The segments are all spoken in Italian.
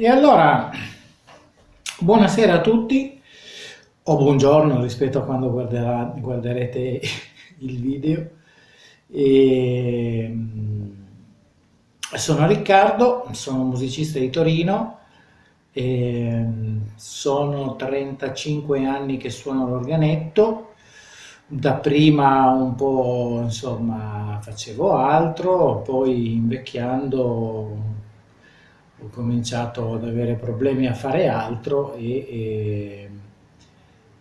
E allora, buonasera a tutti, o buongiorno rispetto a quando guarderà, guarderete il video. E, mm, sono Riccardo, sono musicista di Torino, e, mm, sono 35 anni che suono l'organetto, dapprima un po' insomma facevo altro, poi invecchiando ho cominciato ad avere problemi a fare altro e, e,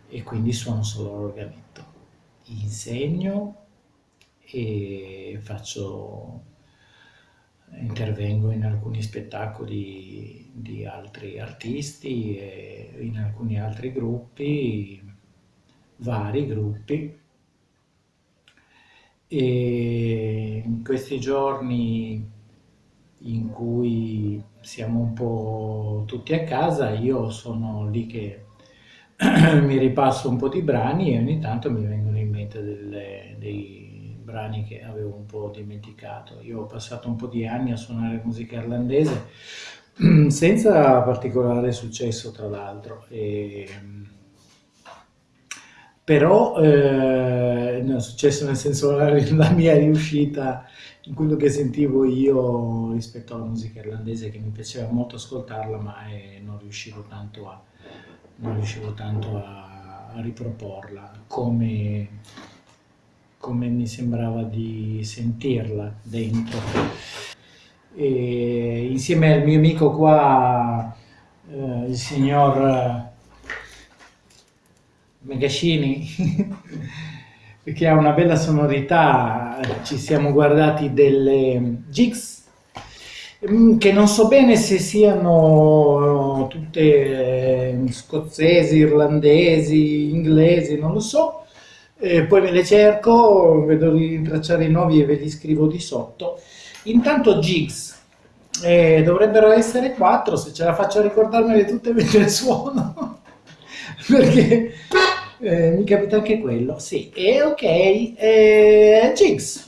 e quindi suono solo l'organetto. Insegno e faccio, intervengo in alcuni spettacoli di altri artisti e in alcuni altri gruppi, vari gruppi. E in questi giorni in cui siamo un po' tutti a casa, io sono lì che mi ripasso un po' di brani e ogni tanto mi vengono in mente delle, dei brani che avevo un po' dimenticato. Io ho passato un po' di anni a suonare musica irlandese senza particolare successo tra l'altro. Però eh, no, è successo nel senso la, la mia riuscita in quello che sentivo io rispetto alla musica irlandese che mi piaceva molto ascoltarla ma eh, non riuscivo tanto a, riuscivo tanto a, a riproporla come, come, mi sembrava di sentirla dentro. E insieme al mio amico qua, eh, il signor Megascini, che ha una bella sonorità, ci siamo guardati delle jigs mm, che non so bene se siano tutte eh, scozzesi, irlandesi, inglesi, non lo so, e poi me le cerco, vedo di rintracciare i nuovi e ve li scrivo di sotto. Intanto jigs, eh, dovrebbero essere quattro, se ce la faccio a ricordarmele tutte mentre suono, perché eh, mi capita anche quello, sì. E ok, eh, Jigs.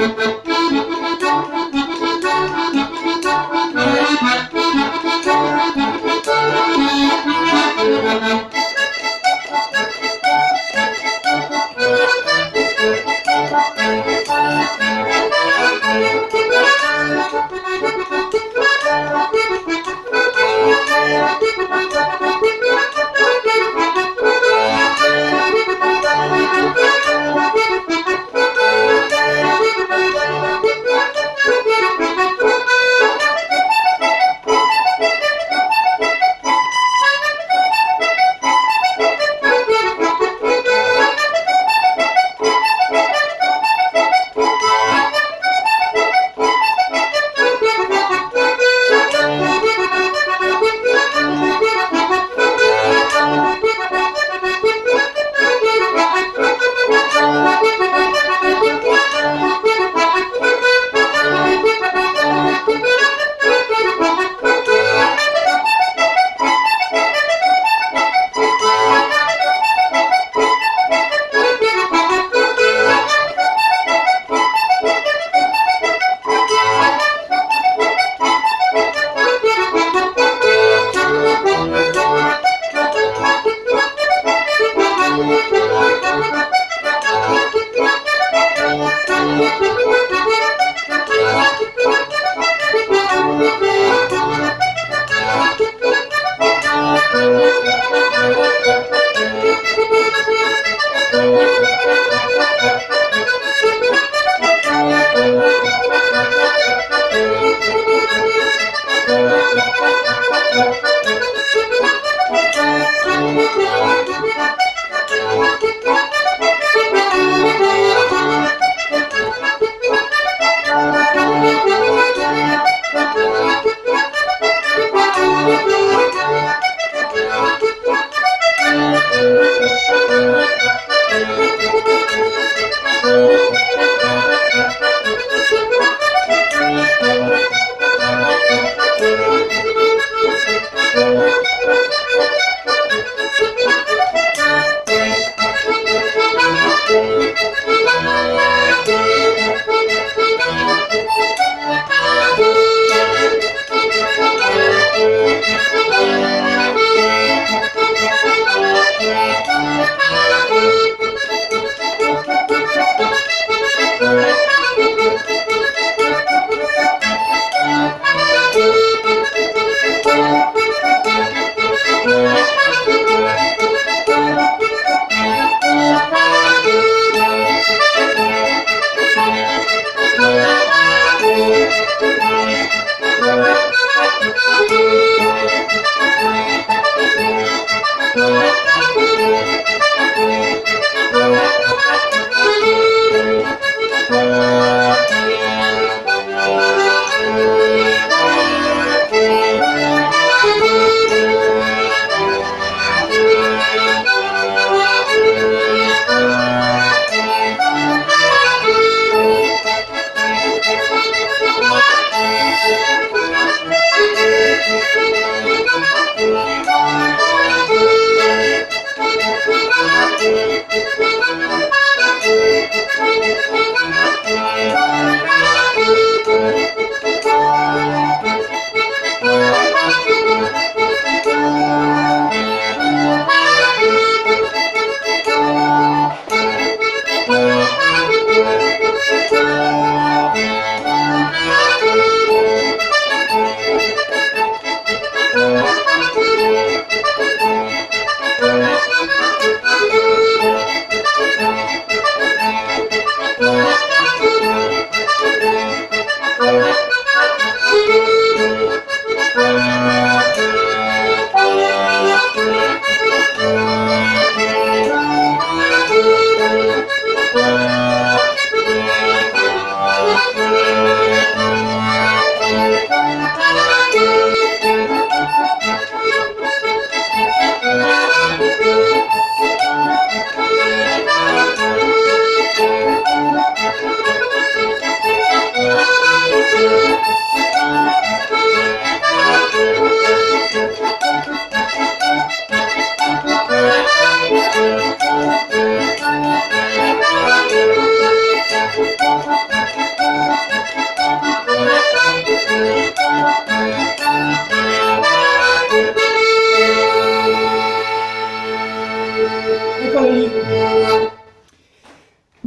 Thank you.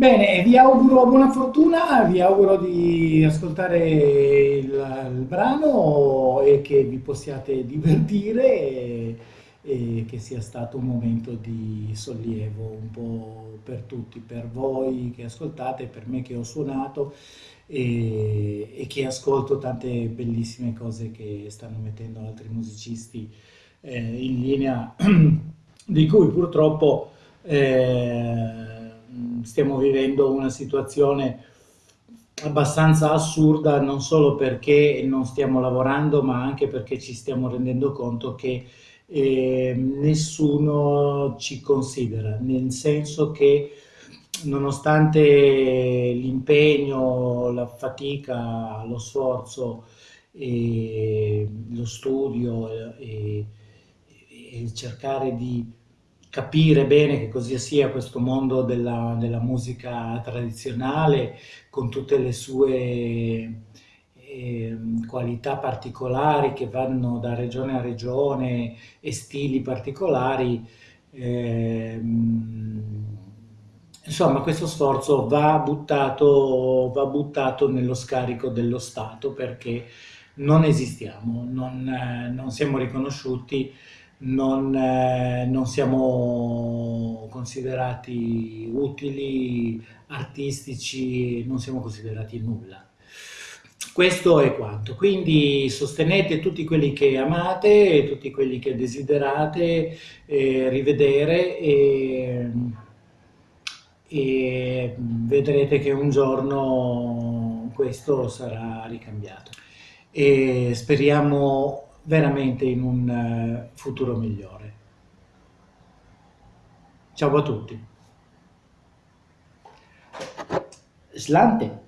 Bene, vi auguro buona fortuna, vi auguro di ascoltare il, il brano e che vi possiate divertire e, e che sia stato un momento di sollievo un po' per tutti, per voi che ascoltate, per me che ho suonato e, e che ascolto tante bellissime cose che stanno mettendo altri musicisti eh, in linea, di cui purtroppo eh, stiamo vivendo una situazione abbastanza assurda non solo perché non stiamo lavorando ma anche perché ci stiamo rendendo conto che eh, nessuno ci considera, nel senso che nonostante l'impegno, la fatica, lo sforzo, e lo studio e, e cercare di capire bene che cosa sia questo mondo della, della musica tradizionale con tutte le sue eh, qualità particolari che vanno da regione a regione e stili particolari. Eh, insomma, questo sforzo va buttato, va buttato nello scarico dello Stato perché non esistiamo, non, non siamo riconosciuti, non, eh, non, siamo considerati utili, artistici, non siamo considerati nulla. Questo è quanto, quindi sostenete tutti quelli che amate, tutti quelli che desiderate eh, rivedere e, e vedrete che un giorno questo sarà ricambiato e speriamo veramente in un eh, futuro migliore. Ciao a tutti. Slante.